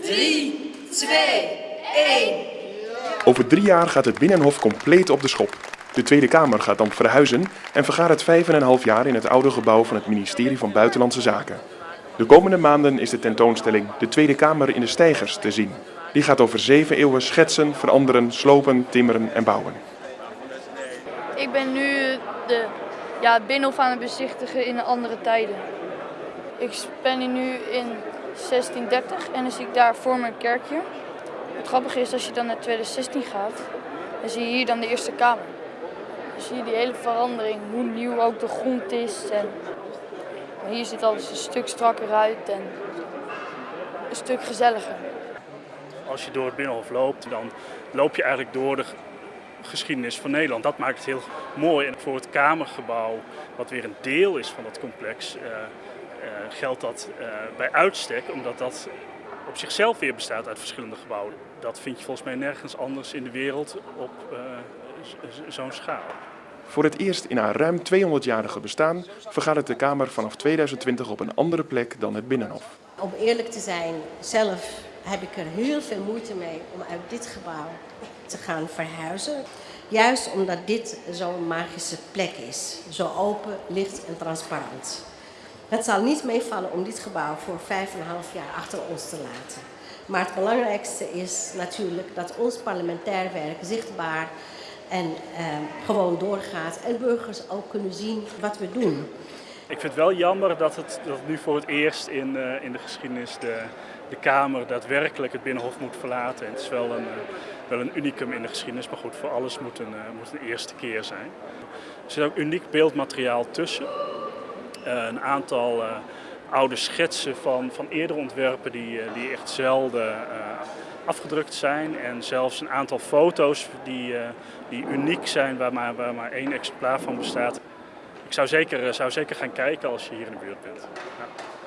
3, 2, 1. Over drie jaar gaat het Binnenhof compleet op de schop. De Tweede Kamer gaat dan verhuizen en vergaat het 5,5 jaar in het oude gebouw van het ministerie van Buitenlandse Zaken. De komende maanden is de tentoonstelling De Tweede Kamer in de Steigers te zien. Die gaat over zeven eeuwen schetsen, veranderen, slopen, timmeren en bouwen. Ik ben nu de, ja, het Binnenhof aan het bezichtigen in andere tijden. Ik ben hier nu in 1630 en dan zie ik daar voor mijn kerkje. Het grappige is als je dan naar 2016 gaat, dan zie je hier dan de Eerste Kamer. Dan zie je die hele verandering, hoe nieuw ook de grond is. En hier ziet alles een stuk strakker uit en een stuk gezelliger. Als je door het Binnenhof loopt, dan loop je eigenlijk door de geschiedenis van Nederland. Dat maakt het heel mooi. En voor het Kamergebouw, wat weer een deel is van dat complex, uh, geldt dat uh, bij uitstek, omdat dat op zichzelf weer bestaat uit verschillende gebouwen. Dat vind je volgens mij nergens anders in de wereld op zo'n schaal. Voor het eerst in haar ruim 200-jarige bestaan vergadert de Kamer vanaf 2020 op een andere plek dan het Binnenhof. Om eerlijk te zijn, zelf heb ik er heel veel moeite mee om uit dit gebouw te gaan verhuizen. Juist omdat dit zo'n magische plek is. Zo open, licht en transparant. Het zal niet meevallen om dit gebouw voor 5,5 jaar achter ons te laten. Maar het belangrijkste is natuurlijk dat ons parlementair werk zichtbaar en eh, gewoon doorgaat. En burgers ook kunnen zien wat we doen. Ik vind het wel jammer dat het, dat nu voor het eerst in, uh, in de geschiedenis de, de Kamer daadwerkelijk het Binnenhof moet verlaten. En het is wel een, uh, wel een unicum in de geschiedenis, maar goed, voor alles moet een, uh, moet een eerste keer zijn. Er zit ook uniek beeldmateriaal tussen. Een aantal oude schetsen van, van eerdere ontwerpen die, die echt zelden afgedrukt zijn. En zelfs een aantal foto's die, die uniek zijn, waar maar, waar maar één exemplaar van bestaat. Ik zou zeker, zou zeker gaan kijken als je hier in de buurt bent. Ja.